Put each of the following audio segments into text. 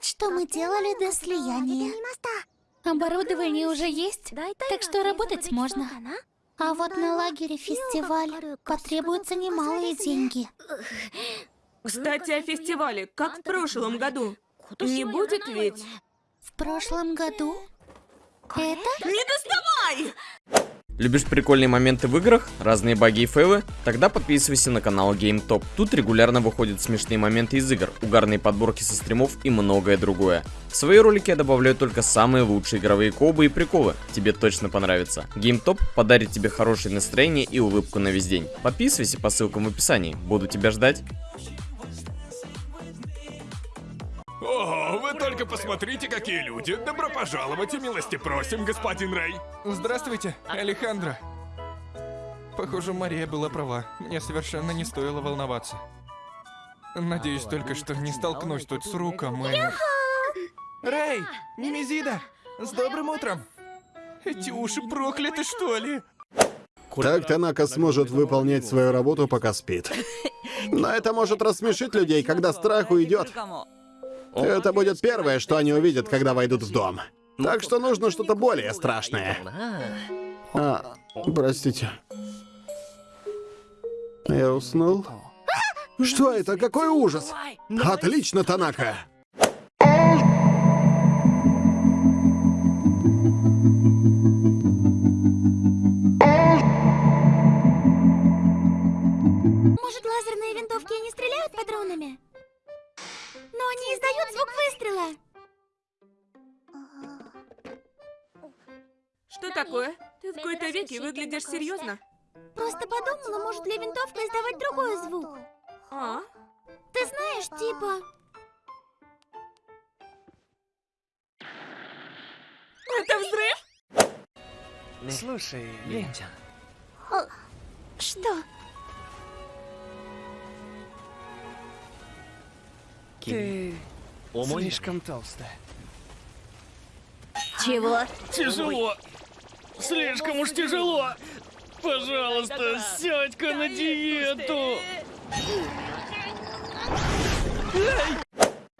Вот что мы делали до слияния. Оборудование уже есть, так что работать можно. А вот на лагере фестиваль потребуются немалые деньги. Кстати, о фестивале, как в прошлом году. Не будет ведь? В прошлом году? Это? Не доставай! Любишь прикольные моменты в играх, разные баги и фейлы? Тогда подписывайся на канал GameTop. Тут регулярно выходят смешные моменты из игр, угарные подборки со стримов и многое другое. В свои ролики я добавляю только самые лучшие игровые кобы и приколы. Тебе точно понравится. GameTop подарит тебе хорошее настроение и улыбку на весь день. Подписывайся по ссылкам в описании. Буду тебя ждать. О, вы только посмотрите, какие люди. Добро пожаловать и милости просим, господин Рэй. Здравствуйте, Алехандро. Похоже, Мария была права. Мне совершенно не стоило волноваться. Надеюсь только, что не столкнусь тут с Руком и... Рэй! Немезида! С добрым утром! Эти уши прокляты, что ли? Так Танака сможет выполнять свою работу, пока спит. Но это может рассмешить людей, когда страх уйдет. Это будет первое, что они увидят, когда войдут в дом. Так что нужно что-то более страшное. А, простите. Я уснул? Что это? Какой ужас! Отлично, Танака! Выглядишь серьезно? Просто подумала, может ли винтовка издавать другой звук. А? Ты знаешь, типа... Это взрыв? Слушай, Ленча. Что? Ты слишком толстая. Чего? Тяжело. Слишком уж тяжело. Пожалуйста, сядь-ка на диету.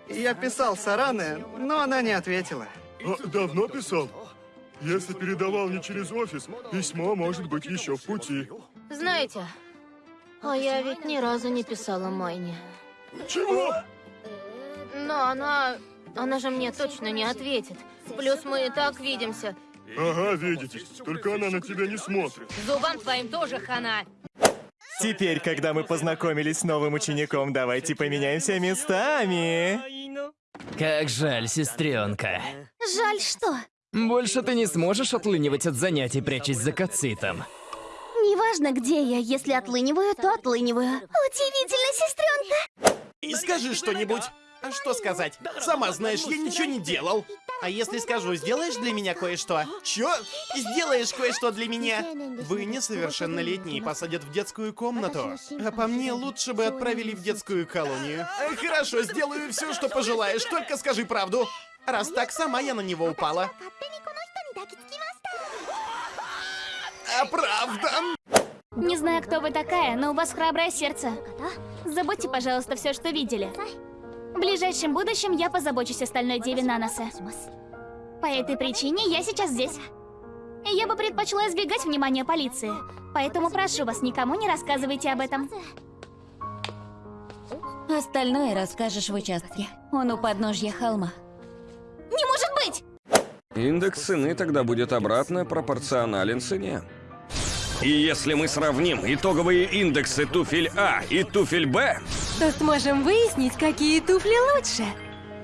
Я писал Саране, но она не ответила. А, давно писал? Если передавал не через офис, письмо может быть еще в пути. Знаете, а я ведь ни разу не писала Майне. Чего? Но она... Она же мне точно не ответит. Плюс мы и так видимся. Ага, видите. Только она на тебя не смотрит. Зубам твоим тоже хана. Теперь, когда мы познакомились с новым учеником, давайте поменяемся местами. Как жаль, сестренка. Жаль, что? Больше ты не сможешь отлынивать от занятий, прячась за кацитом. Неважно, где я, если отлыниваю, то отлыниваю. Удивительно, сестренка. И скажи что-нибудь. А Что сказать? Сама знаешь, я ничего не делал. А если скажу, сделаешь для меня кое-что? Чё? Сделаешь кое-что для меня? Вы несовершеннолетние посадят в детскую комнату. А по мне лучше бы отправили в детскую колонию. Хорошо, сделаю все, что пожелаешь, только скажи правду. Раз так, сама я на него упала. А правда? Не знаю, кто вы такая, но у вас храброе сердце. Забудьте, пожалуйста, все, что видели. В ближайшем будущем я позабочусь о стальной деве Наноса. По этой причине я сейчас здесь. Я бы предпочла избегать внимания полиции. Поэтому прошу вас, никому не рассказывайте об этом. Остальное расскажешь в участке. Он у подножья холма. Не может быть! Индекс цены тогда будет обратно пропорционален цене. И если мы сравним итоговые индексы туфель А и туфель Б, то сможем выяснить, какие туфли лучше.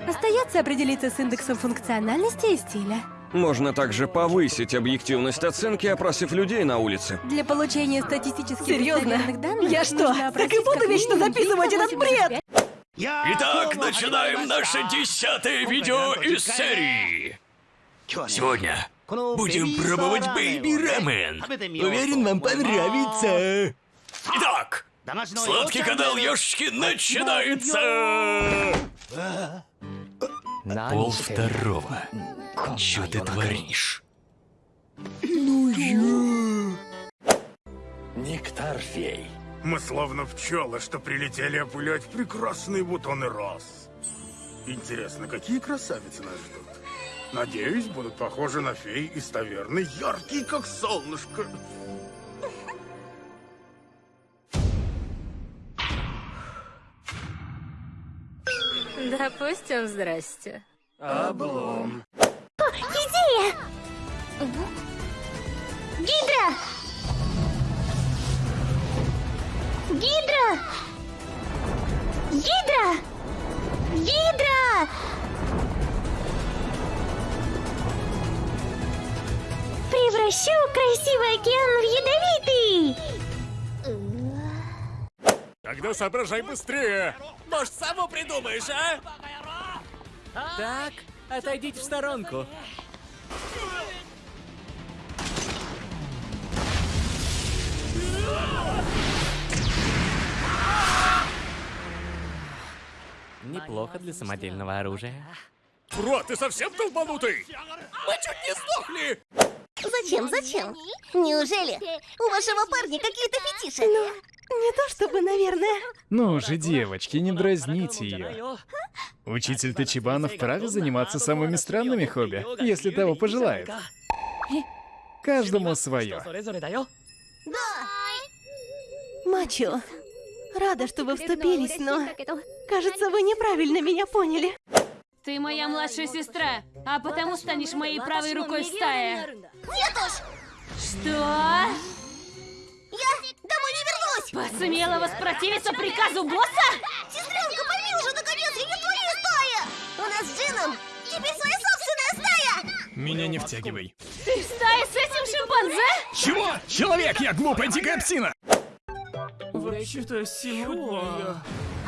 Остается определиться с индексом функциональности и стиля. можно также повысить объективность оценки, опросив людей на улице. Для получения статистически Серьезно? достоверных данных Я что, так и буду вечно записывать этот 385 бред? Итак, начинаем наше десятое видео из серии. Сегодня будем пробовать бэйби рамен. Уверен, вам понравится. Итак, сладкий канал Ёшки начинается. Пол второго. Чё ты творишь? Нектар фей. Мы словно пчелы, что прилетели опылять прекрасные бутоны роз. Интересно, какие красавицы нас ждут? Надеюсь, будут похожи на фей из таверны, яркие, как солнышко. Допустим, здрасте. Облом. Идея! Гидра! Гидра! Гидра! Гидра! Превращу красивый океан в ядовитый! Тогда соображай быстрее. Может, саму придумаешь, а? Так, отойдите в сторонку. Неплохо для самодельного оружия. Бро, ты совсем долбанутый? Мы чуть не сдохли! Зачем, зачем? Неужели у вашего парня какие-то фетиши? Ну, Не то чтобы, наверное. Ну же, девочки, не дразните ее. Учитель Тачибана вправе заниматься самыми странными хобби, если того пожелает. Каждому свое. Мачо, рада, что вы вступились, но... Кажется, вы неправильно меня поняли. Ты моя младшая сестра, а потому станешь моей правой рукой в стае. Нет уж! Что? Вернусь! Посмела воспротивиться приказу босса? Сестренка, пойми уже, наконец, я не твоя стая! У нас с Джином теперь своя собственная стая! Меня не втягивай. Ты в стае с этим шимпанзе? Чего? Человек, я глупая дикая псина! Вообще-то сегодня...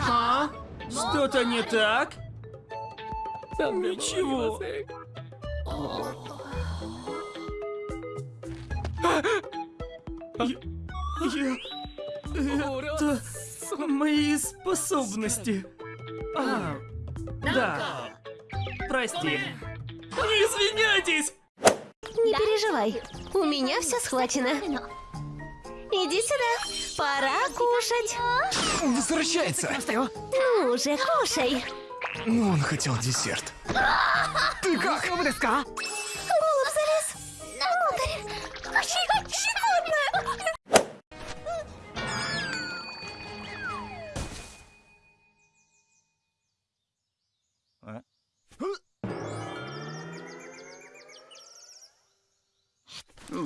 А? Что-то не так? Ничего. Я... Это... мои способности. А, да. Прости. Не извиняйтесь! Не переживай, у меня все схвачено. Иди сюда, пора кушать. Возвращается! Ну же, кушай. Ну, он хотел десерт. Ты как?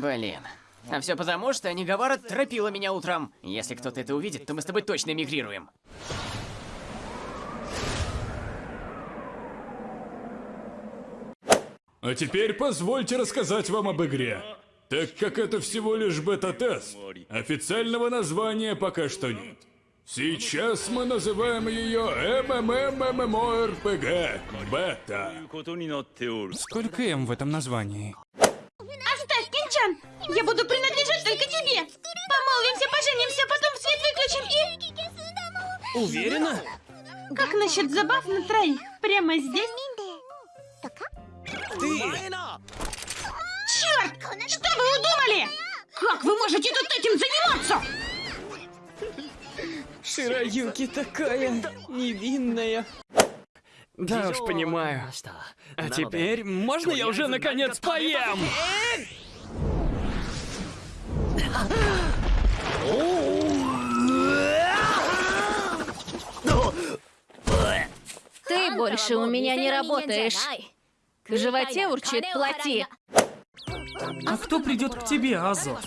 Блин. А все потому, что Нигавара торопила меня утром. Если кто-то это увидит, то мы с тобой точно эмигрируем. А теперь позвольте рассказать вам об игре. Так как это всего лишь бета-тест, официального названия пока что нет. Сейчас мы называем ее МММММОРПГ Бета. Сколько М в этом названии? Я буду принадлежать только тебе! Помолвимся, поженимся, потом свет выключим и... Уверена? Как насчет забав на троих? Прямо здесь? Ты... Черт! Что вы удумали? Как вы можете тут этим заниматься? Широюки такая невинная. Да уж, понимаю. А теперь можно я уже наконец поем? Ты больше у меня не работаешь. В животе урчит плоти. А кто придет к тебе, Азо?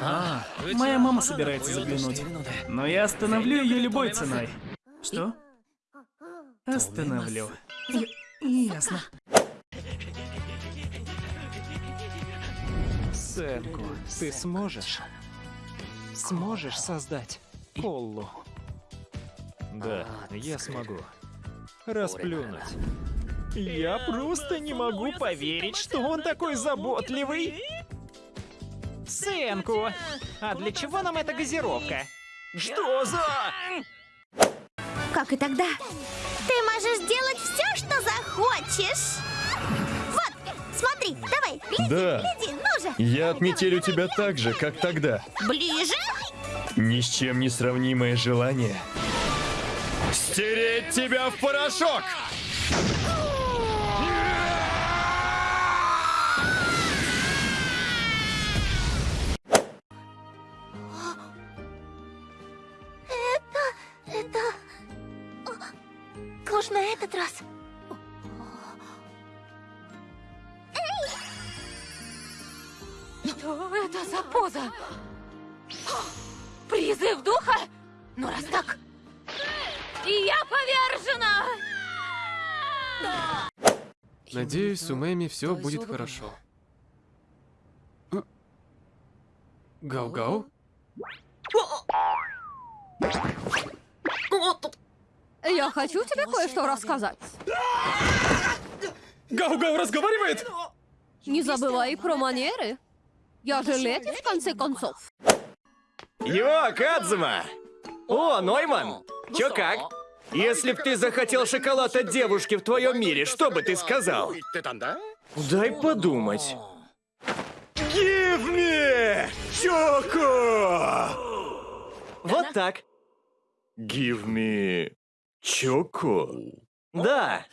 А, моя мама собирается заглянуть. Но я остановлю ее любой ценой. Что? Остановлю. Я- Ясно. Сэнку, ты сможешь? Сможешь создать Коллу? Да, я смогу. Расплюнуть. Я просто не могу поверить, что он такой заботливый. Сэнку, а для чего нам эта газировка? Что за... Как и тогда. Ты можешь делать все, что захочешь. Вот, смотри, давай, гляди, Да. гляди, ну же. Я отметелю тебя так же, как тогда. Ближе. Ни с чем не сравнимое желание. Стереть тебя в порошок! Это... это... Уж на этот раз. За поза? Призыв духа? Ну раз так, я повержена! Надеюсь, у Мэми все будет хорошо. Гау-гау? Я хочу тебе кое-что рассказать. Гау-гау разговаривает? Не забывай про манеры. Я же леди, в конце концов. Йо, Кадзума! О, Нойман! Чё как? Если б ты захотел шоколад от девушки в твоем мире, что бы ты сказал? Дай подумать. Give me! Choco! Вот так. Give me... Choco? Да.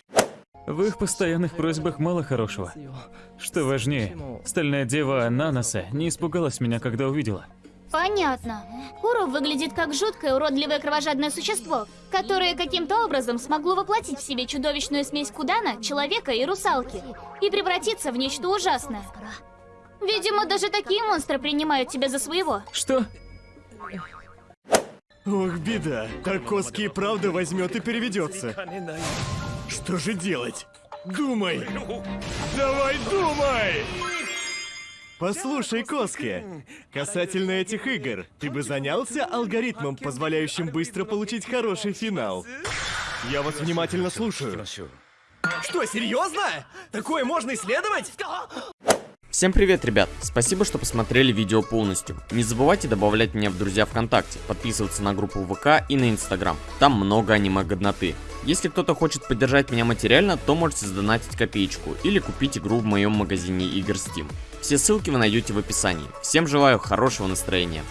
В их постоянных просьбах мало хорошего. Что важнее, стальная дева Наноса не испугалась меня, когда увидела. Понятно. Куру выглядит как жуткое, уродливое кровожадное существо, которое каким-то образом смогло воплотить в себе чудовищную смесь Кудана, человека и русалки, и превратиться в нечто ужасное. Видимо, даже такие монстры принимают тебя за своего. Что? Ох, беда. Так Коски и правда возьмет и переведется. Что же делать? Думай! Давай думай! Послушай, Коски, касательно этих игр, ты бы занялся алгоритмом, позволяющим быстро получить хороший финал? Я вас внимательно слушаю. Что, серьезно? Такое можно исследовать? Всем привет, ребят! Спасибо, что посмотрели видео полностью. Не забывайте добавлять меня в друзья ВКонтакте, подписываться на группу ВК и на Инстаграм. Там много аниме-годноты. Если кто-то хочет поддержать меня материально, то можете сдонатить копеечку или купить игру в моем магазине игр Steam. Все ссылки вы найдете в описании. Всем желаю хорошего настроения.